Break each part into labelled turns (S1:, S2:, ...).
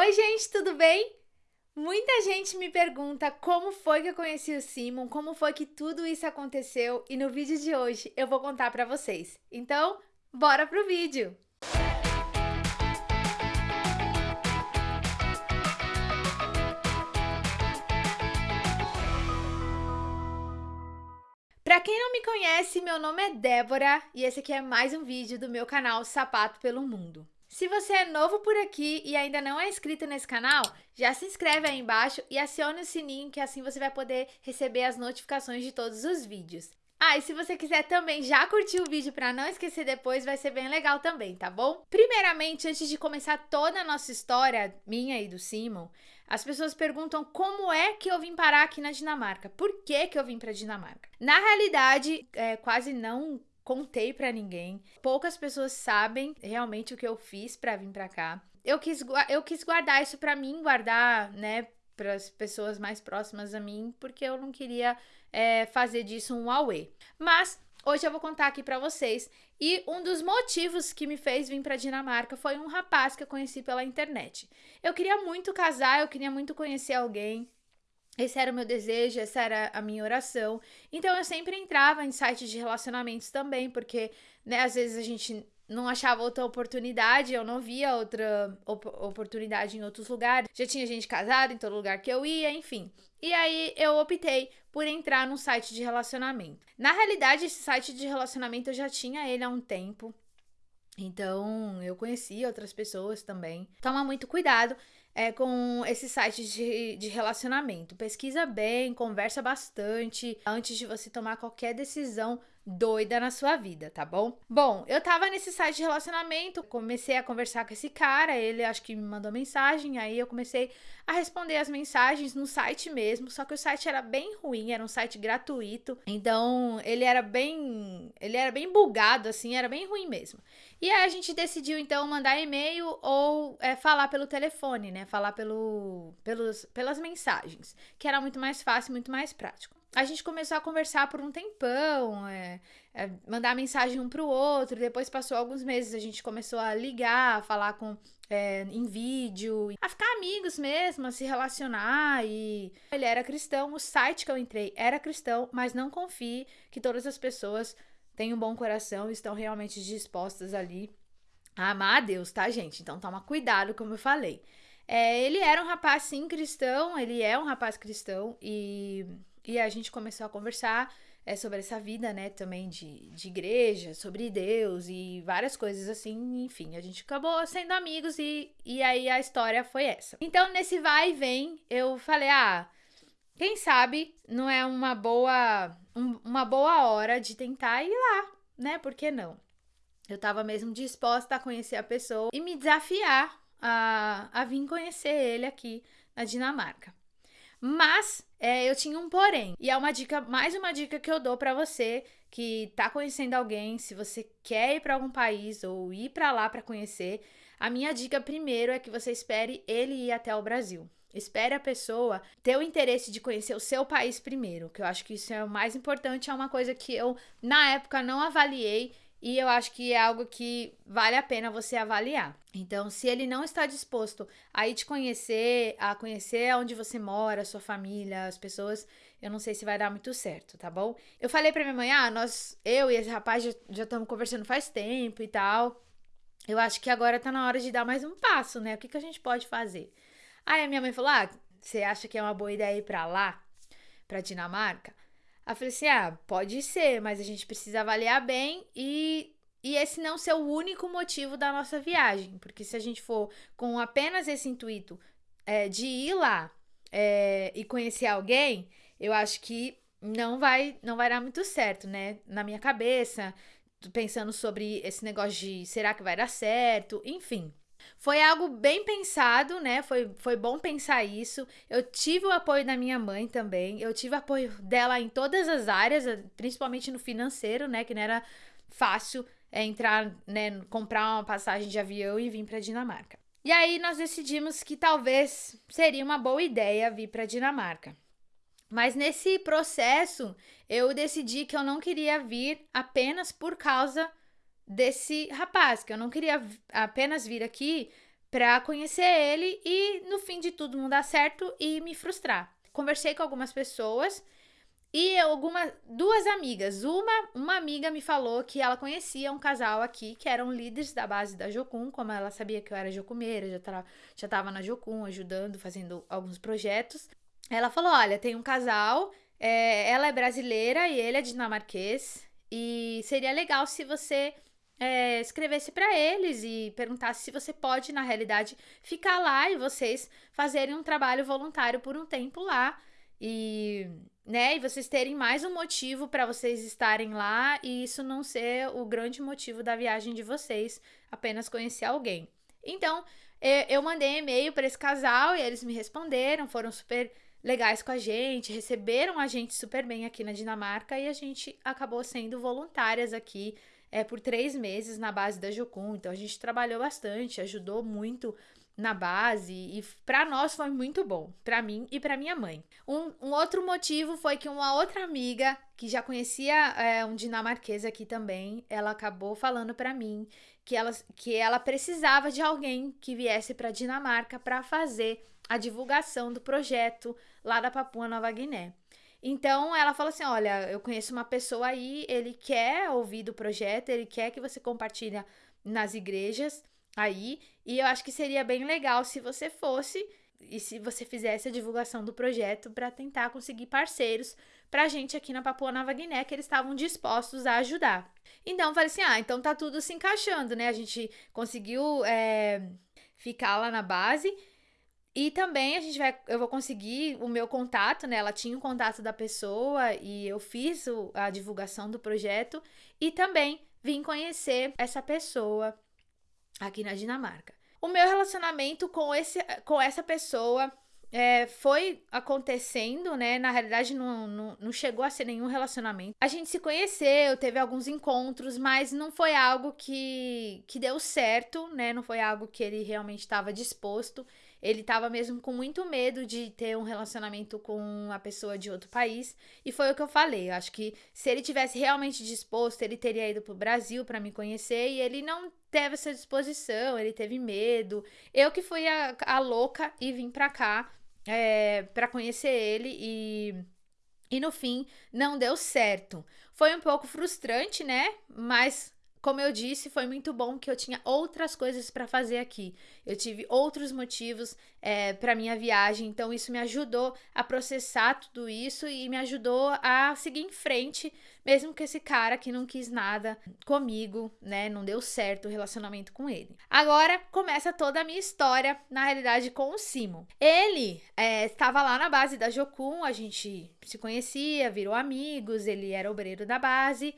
S1: Oi, gente, tudo bem? Muita gente me pergunta como foi que eu conheci o Simon, como foi que tudo isso aconteceu e no vídeo de hoje eu vou contar pra vocês. Então, bora pro vídeo! Pra quem não me conhece, meu nome é Débora e esse aqui é mais um vídeo do meu canal Sapato pelo Mundo. Se você é novo por aqui e ainda não é inscrito nesse canal, já se inscreve aí embaixo e acione o sininho que assim você vai poder receber as notificações de todos os vídeos. Ah, e se você quiser também já curtir o vídeo para não esquecer depois, vai ser bem legal também, tá bom? Primeiramente, antes de começar toda a nossa história, minha e do Simon, as pessoas perguntam como é que eu vim parar aqui na Dinamarca, por que que eu vim para Dinamarca. Na realidade, é, quase não contei para ninguém. Poucas pessoas sabem realmente o que eu fiz para vir para cá. Eu quis, eu quis guardar isso para mim, guardar, né, para as pessoas mais próximas a mim, porque eu não queria é, fazer disso um auê. Mas Hoje eu vou contar aqui para vocês. E um dos motivos que me fez vir para Dinamarca foi um rapaz que eu conheci pela internet. Eu queria muito casar, eu queria muito conhecer alguém. Esse era o meu desejo, essa era a minha oração. Então eu sempre entrava em sites de relacionamentos também, porque né, às vezes a gente não achava outra oportunidade, eu não via outra op oportunidade em outros lugares. Já tinha gente casada em todo lugar que eu ia, enfim. E aí eu optei por entrar num site de relacionamento. Na realidade, esse site de relacionamento eu já tinha ele há um tempo. Então, eu conheci outras pessoas também. Toma muito cuidado é, com esses sites de, de relacionamento. Pesquisa bem, conversa bastante antes de você tomar qualquer decisão doida na sua vida, tá bom? Bom, eu tava nesse site de relacionamento, comecei a conversar com esse cara, ele acho que me mandou mensagem, aí eu comecei a responder as mensagens no site mesmo, só que o site era bem ruim, era um site gratuito, então ele era bem, ele era bem bugado assim, era bem ruim mesmo. E aí a gente decidiu então mandar e-mail ou é, falar pelo telefone, né? Falar pelo, pelos, pelas mensagens, que era muito mais fácil, muito mais prático a gente começou a conversar por um tempão, é, é, mandar mensagem um pro outro. Depois passou alguns meses, a gente começou a ligar, a falar com é, em vídeo, a ficar amigos mesmo, a se relacionar. E ele era cristão, o site que eu entrei era cristão, mas não confie que todas as pessoas têm um bom coração e estão realmente dispostas ali a amar a Deus, tá, gente? Então toma cuidado, como eu falei. É, ele era um rapaz, sim, cristão, ele é um rapaz cristão e e a gente começou a conversar é, sobre essa vida, né, também de, de igreja, sobre Deus e várias coisas assim, enfim, a gente acabou sendo amigos e, e aí a história foi essa. Então, nesse vai e vem, eu falei, ah, quem sabe não é uma boa, um, uma boa hora de tentar ir lá, né, por que não? Eu tava mesmo disposta a conhecer a pessoa e me desafiar a, a vir conhecer ele aqui na Dinamarca. Mas é, eu tinha um porém. E é uma dica, mais uma dica que eu dou para você que tá conhecendo alguém, se você quer ir para algum país ou ir para lá para conhecer, a minha dica primeiro é que você espere ele ir até o Brasil. Espere a pessoa ter o interesse de conhecer o seu país primeiro, que eu acho que isso é o mais importante, é uma coisa que eu na época não avaliei e eu acho que é algo que vale a pena você avaliar. Então, se ele não está disposto a ir te conhecer, a conhecer onde você mora, sua família, as pessoas, eu não sei se vai dar muito certo, tá bom? Eu falei pra minha mãe, ah, nós, eu e esse rapaz já estamos conversando faz tempo e tal. Eu acho que agora tá na hora de dar mais um passo, né? O que, que a gente pode fazer? Aí a minha mãe falou: ah, você acha que é uma boa ideia ir pra lá, pra Dinamarca? Aí eu falei assim: ah, pode ser, mas a gente precisa avaliar bem e, e esse não ser o único motivo da nossa viagem. Porque se a gente for com apenas esse intuito é, de ir lá é, e conhecer alguém, eu acho que não vai, não vai dar muito certo, né? Na minha cabeça, pensando sobre esse negócio de será que vai dar certo, enfim. Foi algo bem pensado, né? Foi, foi bom pensar isso. Eu tive o apoio da minha mãe também. Eu tive apoio dela em todas as áreas, principalmente no financeiro, né? Que não era fácil é, entrar, né? Comprar uma passagem de avião e vir para Dinamarca. E aí nós decidimos que talvez seria uma boa ideia vir para Dinamarca. Mas nesse processo, eu decidi que eu não queria vir apenas por causa desse rapaz, que eu não queria apenas vir aqui para conhecer ele e no fim de tudo não dar certo e me frustrar. Conversei com algumas pessoas e algumas duas amigas. Uma, uma amiga me falou que ela conhecia um casal aqui que eram líderes da base da Jocum, como ela sabia que eu era jocumeira, já tava, já tava na Jocum ajudando, fazendo alguns projetos. Ela falou: "Olha, tem um casal, é, ela é brasileira e ele é dinamarquês, e seria legal se você é, escrevesse para eles e perguntasse se você pode, na realidade, ficar lá e vocês fazerem um trabalho voluntário por um tempo lá e, né, e vocês terem mais um motivo para vocês estarem lá e isso não ser o grande motivo da viagem de vocês, apenas conhecer alguém. Então, eu mandei e-mail para esse casal e eles me responderam, foram super legais com a gente, receberam a gente super bem aqui na Dinamarca e a gente acabou sendo voluntárias aqui é, por três meses na base da Jocum. Então a gente trabalhou bastante, ajudou muito na base e para nós foi muito bom, para mim e para minha mãe. Um, um, outro motivo foi que uma outra amiga que já conhecia é, um dinamarquês aqui também, ela acabou falando para mim que ela, que ela precisava de alguém que viesse para Dinamarca para fazer a divulgação do projeto lá da Papua Nova Guiné. Então ela falou assim: Olha, eu conheço uma pessoa aí, ele quer ouvir do projeto, ele quer que você compartilhe nas igrejas aí, e eu acho que seria bem legal se você fosse e se você fizesse a divulgação do projeto para tentar conseguir parceiros para a gente aqui na Papua Nova Guiné que eles estavam dispostos a ajudar. Então eu falei assim: ah, então tá tudo se encaixando, né? A gente conseguiu é, ficar lá na base e também a gente vai, eu vou conseguir o meu contato, né? Ela tinha o contato da pessoa e eu fiz o, a divulgação do projeto e também vim conhecer essa pessoa aqui na Dinamarca. O meu relacionamento com, esse, com essa pessoa é, foi acontecendo, né? Na realidade, não, não, não, chegou a ser nenhum relacionamento. A gente se conheceu, teve alguns encontros, mas não foi algo que, que deu certo, né? Não foi algo que ele realmente estava disposto. Ele estava mesmo com muito medo de ter um relacionamento com uma pessoa de outro país. E foi o que eu falei. Eu acho que se ele tivesse realmente disposto, ele teria ido pro Brasil para me conhecer. E ele não teve essa disposição, ele teve medo. Eu que fui a, a louca e vim pra cá é, para conhecer ele e. E no fim, não deu certo. Foi um pouco frustrante, né? Mas como eu disse, foi muito bom que eu tinha outras coisas para fazer aqui. Eu tive outros motivos é, para minha viagem, então isso me ajudou a processar tudo isso e me ajudou a seguir em frente, mesmo que esse cara que não quis nada comigo, né, não deu certo o relacionamento com ele. Agora começa toda a minha história, na realidade, com o Simon. Ele é, estava lá na base da Jocum, a gente se conhecia, virou amigos, ele era obreiro da base.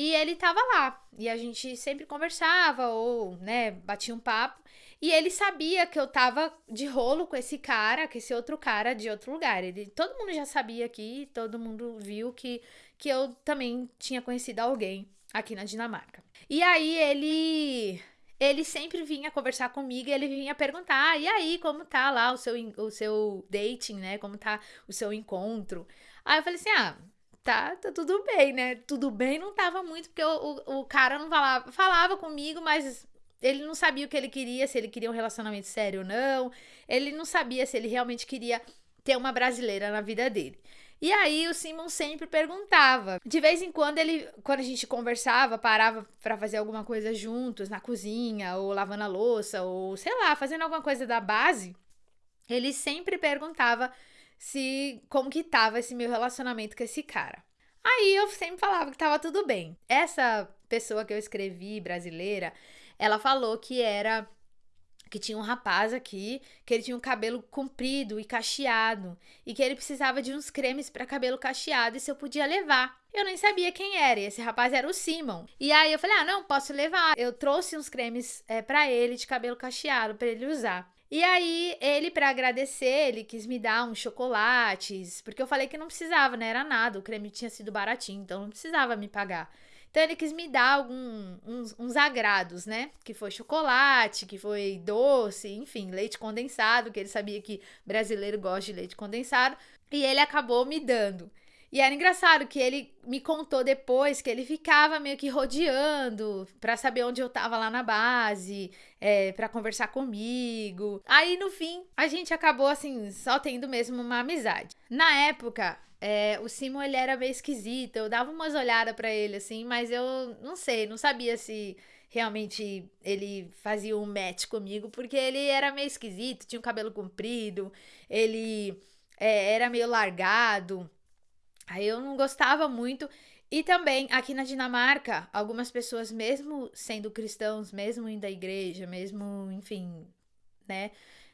S1: E ele tava lá. E a gente sempre conversava ou, né, batia um papo. E ele sabia que eu tava de rolo com esse cara, com esse outro cara de outro lugar. Ele, todo mundo já sabia aqui, todo mundo viu que, que eu também tinha conhecido alguém aqui na Dinamarca. E aí ele ele sempre vinha conversar comigo e ele vinha perguntar: "E aí, como tá lá o seu o seu dating, né? Como tá o seu encontro?" Aí eu falei assim: "Ah, tá, tá tudo bem, né? Tudo bem não tava muito, porque o, o, o cara não falava, falava comigo, mas ele não sabia o que ele queria, se ele queria um relacionamento sério ou não. Ele não sabia se ele realmente queria ter uma brasileira na vida dele. E aí o Simon sempre perguntava. De vez em quando ele, quando a gente conversava, parava para fazer alguma coisa juntos na cozinha ou lavando a louça ou sei lá, fazendo alguma coisa da base, ele sempre perguntava se como que tava esse meu relacionamento com esse cara. Aí eu sempre falava que tava tudo bem. Essa pessoa que eu escrevi, brasileira, ela falou que era que tinha um rapaz aqui, que ele tinha um cabelo comprido e cacheado, e que ele precisava de uns cremes para cabelo cacheado e se eu podia levar. Eu nem sabia quem era, e esse rapaz era o Simon. E aí eu falei: "Ah, não, posso levar". Eu trouxe uns cremes é, para ele de cabelo cacheado para ele usar. E aí, ele, para agradecer, ele quis me dar uns chocolates, porque eu falei que não precisava, né? Era nada, o creme tinha sido baratinho, então não precisava me pagar. Então ele quis me dar algum, uns, uns agrados, né? Que foi chocolate, que foi doce, enfim, leite condensado, que ele sabia que brasileiro gosta de leite condensado, e ele acabou me dando. E era engraçado que ele me contou depois que ele ficava meio que rodeando para saber onde eu tava lá na base, é, para conversar comigo. Aí no fim, a gente acabou assim, só tendo mesmo uma amizade. Na época, é, o Simon ele era meio esquisito, eu dava umas olhadas para ele assim, mas eu não sei, não sabia se realmente ele fazia um match comigo, porque ele era meio esquisito, tinha o um cabelo comprido, ele é, era meio largado. Aí eu não gostava muito. E também aqui na Dinamarca, algumas pessoas, mesmo sendo cristãos, mesmo indo à igreja, mesmo, enfim, né,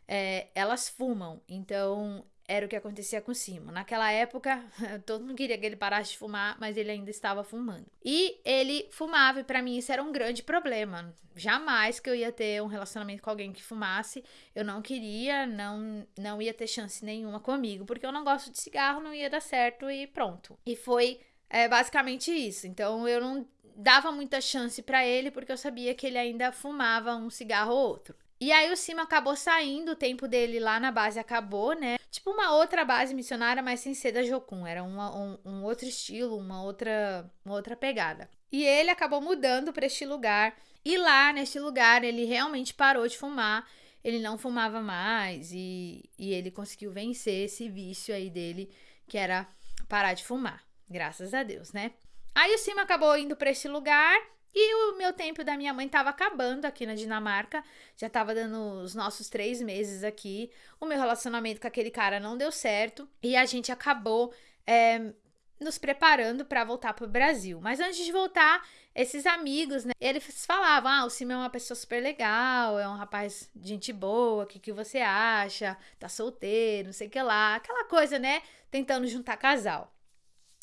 S1: é, elas fumam. Então era o que acontecia com Simon. Naquela época, todo mundo queria que ele parasse de fumar, mas ele ainda estava fumando. E ele fumava, e para mim isso era um grande problema. Jamais que eu ia ter um relacionamento com alguém que fumasse. Eu não queria, não, não ia ter chance nenhuma comigo, porque eu não gosto de cigarro, não ia dar certo e pronto. E foi é, basicamente isso. Então eu não dava muita chance para ele, porque eu sabia que ele ainda fumava um cigarro ou outro. E aí o Cima acabou saindo, o tempo dele lá na base acabou, né? Tipo uma outra base missionária, mas sem ser da Jokun. Era uma, um, um, outro estilo, uma outra, uma outra pegada. E ele acabou mudando para este lugar. E lá, neste lugar, ele realmente parou de fumar. Ele não fumava mais. E, e ele conseguiu vencer esse vício aí dele, que era parar de fumar. Graças a Deus, né? Aí o Cima acabou indo para este lugar e o meu tempo da minha mãe estava acabando aqui na Dinamarca, já estava dando os nossos três meses aqui. O meu relacionamento com aquele cara não deu certo e a gente acabou é, nos preparando para voltar para o Brasil. Mas antes de voltar, esses amigos, né, eles falavam: ah, o Sim é uma pessoa super legal, é um rapaz de gente boa, o que, que você acha? Tá solteiro, não sei o que lá, aquela coisa, né? Tentando juntar casal.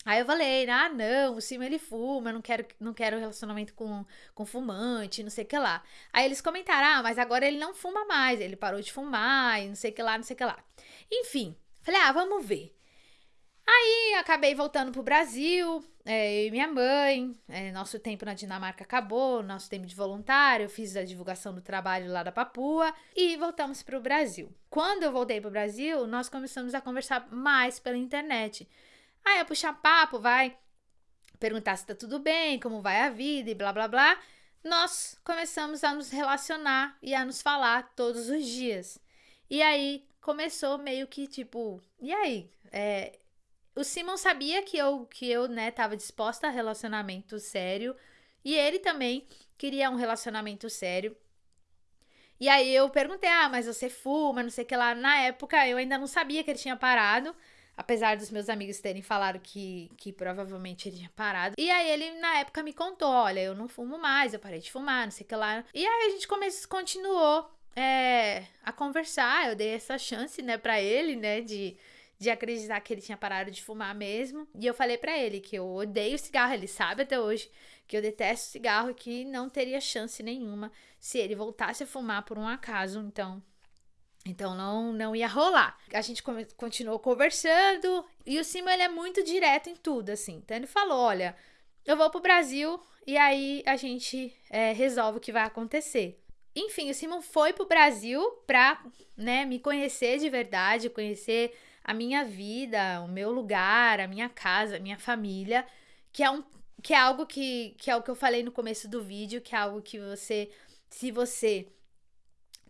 S1: Aí eu falei, ah, não, o Cima ele fuma, eu não quero, não quero relacionamento com, com fumante, não sei o que lá. Aí eles comentaram, ah, mas agora ele não fuma mais, ele parou de fumar e não sei o que lá, não sei o que lá. Enfim, falei, ah, vamos ver. Aí acabei voltando pro Brasil, é, eu e minha mãe, é, nosso tempo na Dinamarca acabou, nosso tempo de voluntário, eu fiz a divulgação do trabalho lá da Papua e voltamos pro Brasil. Quando eu voltei pro Brasil, nós começamos a conversar mais pela internet. Aí é puxar papo, vai perguntar se tá tudo bem, como vai a vida e blá blá blá. Nós começamos a nos relacionar e a nos falar todos os dias. E aí começou meio que tipo, e aí? É, o Simon sabia que eu, que eu, né, tava disposta a relacionamento sério. E ele também queria um relacionamento sério. E aí eu perguntei, ah, mas você fuma, não sei o que lá. Na época eu ainda não sabia que ele tinha parado. Apesar dos meus amigos terem falado que, que provavelmente ele tinha parado. E aí ele, na época, me contou: olha, eu não fumo mais, eu parei de fumar, não sei o que lá. E aí a gente começou, continuou é, a conversar. Eu dei essa chance, né, pra ele, né, de, de acreditar que ele tinha parado de fumar mesmo. E eu falei para ele que eu odeio cigarro, ele sabe até hoje que eu detesto cigarro e que não teria chance nenhuma se ele voltasse a fumar por um acaso. Então, então não, não ia rolar. A gente continuou conversando e o Simon ele é muito direto em tudo, assim. Então ele falou: olha, eu vou pro Brasil e aí a gente é, resolve o que vai acontecer. Enfim, o Simon foi pro Brasil pra né, me conhecer de verdade, conhecer a minha vida, o meu lugar, a minha casa, a minha família, que é um que é algo que, que é o que eu falei no começo do vídeo, que é algo que você, se você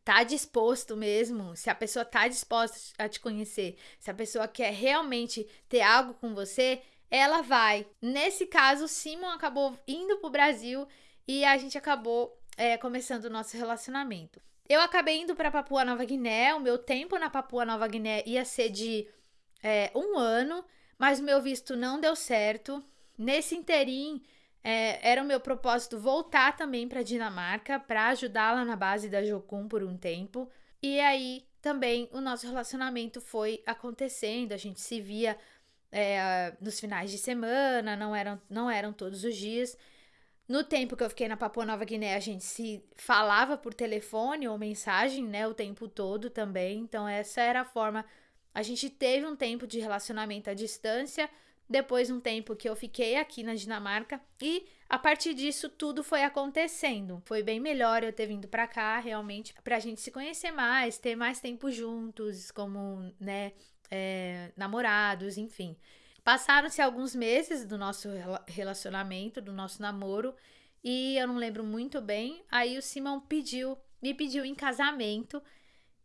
S1: tá disposto mesmo, se a pessoa tá disposta a te conhecer, se a pessoa quer realmente ter algo com você, ela vai. Nesse caso, Simon acabou indo pro Brasil e a gente acabou é, começando o nosso relacionamento. Eu acabei indo para Papua Nova Guiné. O meu tempo na Papua Nova Guiné ia ser de é, um ano, mas o meu visto não deu certo. Nesse interim, é, era o meu propósito voltar também para Dinamarca para ajudá-la na base da Jocum por um tempo. E aí também o nosso relacionamento foi acontecendo, a gente se via é, nos finais de semana, não eram, não eram todos os dias. No tempo que eu fiquei na Papua Nova Guiné, a gente se falava por telefone ou mensagem, né, o tempo todo também. Então essa era a forma. A gente teve um tempo de relacionamento à distância, depois um tempo que eu fiquei aqui na Dinamarca e a partir disso tudo foi acontecendo. Foi bem melhor eu ter vindo para cá realmente pra gente se conhecer mais, ter mais tempo juntos, como, né, é, namorados, enfim. Passaram-se alguns meses do nosso relacionamento, do nosso namoro, e eu não lembro muito bem. Aí o Simão pediu, me pediu em casamento.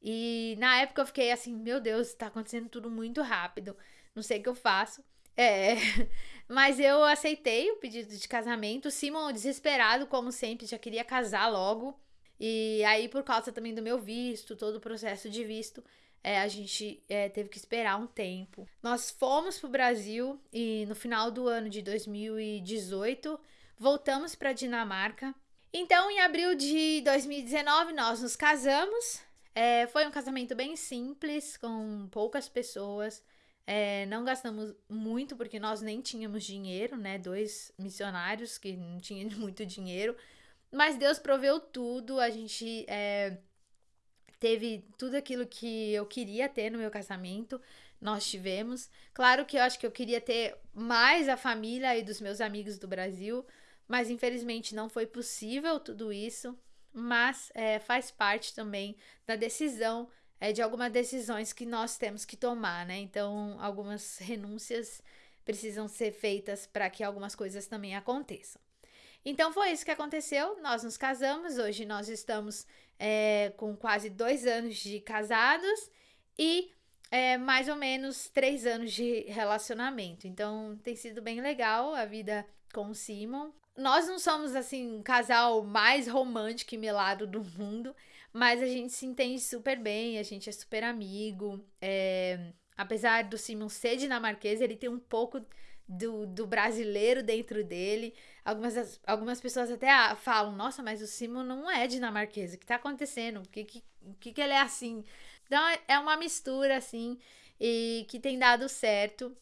S1: E na época eu fiquei assim, meu Deus, tá acontecendo tudo muito rápido. Não sei o que eu faço. É, mas eu aceitei o pedido de casamento. O Simon, desesperado, como sempre, já queria casar logo. E aí, por causa também do meu visto, todo o processo de visto, é, a gente é, teve que esperar um tempo. Nós fomos pro Brasil e no final do ano de 2018 voltamos para Dinamarca. Então, em abril de 2019, nós nos casamos. É, foi um casamento bem simples, com poucas pessoas. É, não gastamos muito, porque nós nem tínhamos dinheiro, né? Dois missionários que não tinham muito dinheiro. Mas Deus proveu tudo. A gente é, teve tudo aquilo que eu queria ter no meu casamento. Nós tivemos. Claro que eu acho que eu queria ter mais a família e dos meus amigos do Brasil mas infelizmente não foi possível tudo isso, mas é, faz parte também da decisão, é, de algumas decisões que nós temos que tomar, né? Então, algumas renúncias precisam ser feitas para que algumas coisas também aconteçam. Então, foi isso que aconteceu. Nós nos casamos, hoje nós estamos é, com quase dois anos de casados e é, mais ou menos três anos de relacionamento. Então, tem sido bem legal a vida com o Simon nós não somos assim um casal mais romântico e melado do mundo, mas a gente se entende super bem, a gente é super amigo. É, apesar do Simon ser dinamarquês, ele tem um pouco do, do brasileiro dentro dele. Algumas, algumas pessoas até falam: Nossa, mas o Simon não é dinamarquês, o que tá acontecendo? O que, que, que, que ele é assim? Então é uma mistura assim e que tem dado certo.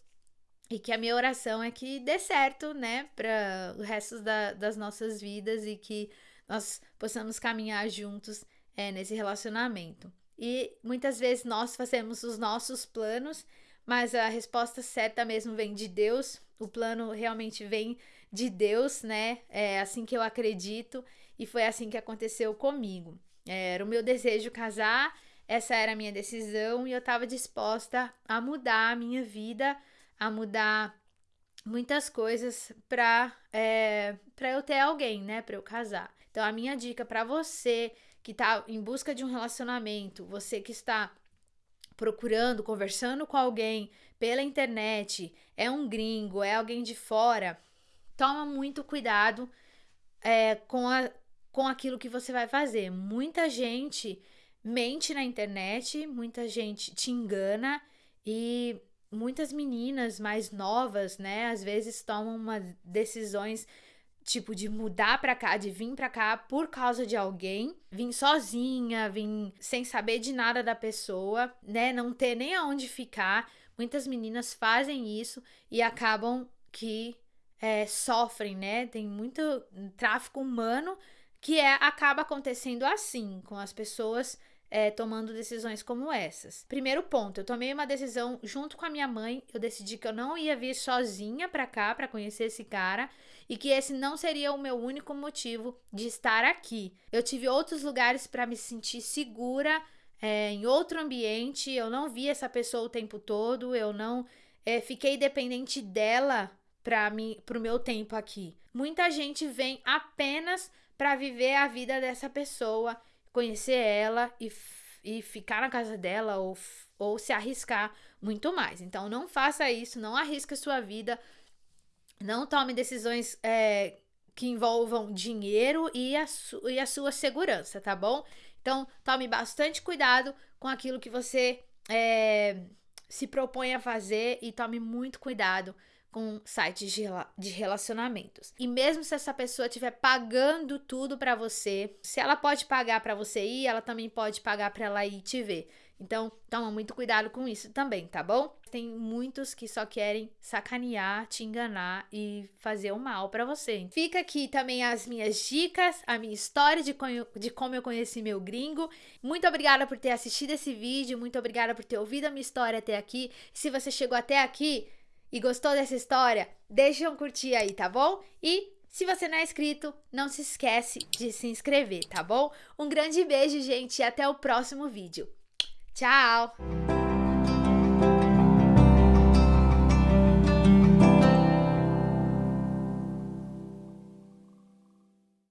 S1: E que a minha oração é que dê certo, né, para o resto da, das nossas vidas e que nós possamos caminhar juntos é, nesse relacionamento. E muitas vezes nós fazemos os nossos planos, mas a resposta certa mesmo vem de Deus. O plano realmente vem de Deus, né? É assim que eu acredito e foi assim que aconteceu comigo. Era o meu desejo casar, essa era a minha decisão e eu estava disposta a mudar a minha vida a mudar muitas coisas para é, para eu ter alguém, né, para eu casar. Então a minha dica para você que está em busca de um relacionamento, você que está procurando, conversando com alguém pela internet, é um gringo, é alguém de fora, toma muito cuidado é, com, a, com aquilo que você vai fazer. Muita gente mente na internet, muita gente te engana e muitas meninas mais novas, né, às vezes tomam uma decisões tipo de mudar para cá, de vir para cá por causa de alguém, vir sozinha, vir sem saber de nada da pessoa, né, não ter nem aonde ficar. Muitas meninas fazem isso e acabam que é, sofrem, né? Tem muito tráfico humano que é acaba acontecendo assim com as pessoas é, tomando decisões como essas. Primeiro ponto, eu tomei uma decisão junto com a minha mãe. Eu decidi que eu não ia vir sozinha para cá para conhecer esse cara e que esse não seria o meu único motivo de estar aqui. Eu tive outros lugares para me sentir segura. É, em outro ambiente, eu não vi essa pessoa o tempo todo, eu não é, fiquei dependente dela para pro meu tempo aqui. Muita gente vem apenas para viver a vida dessa pessoa conhecer ela e, e ficar na casa dela ou, ou se arriscar muito mais. Então, não faça isso, não arrisque sua vida, não tome decisões é, que envolvam dinheiro e a, e a sua segurança, tá bom? Então, tome bastante cuidado com aquilo que você é, se propõe a fazer e tome muito cuidado com sites de, de relacionamentos. E mesmo se essa pessoa estiver pagando tudo para você, se ela pode pagar para você ir, ela também pode pagar para ela ir te ver. Então, toma muito cuidado com isso também, tá bom? Tem muitos que só querem sacanear, te enganar e fazer o mal para você. Fica aqui também as minhas dicas, a minha história de, de como eu conheci meu gringo. Muito obrigada por ter assistido esse vídeo, muito obrigada por ter ouvido a minha história até aqui. Se você chegou até aqui, e gostou dessa história, deixa um curtir aí, tá bom? E se você não é inscrito, não se esquece de se inscrever, tá bom? Um grande beijo, gente, e até o próximo vídeo. Tchau!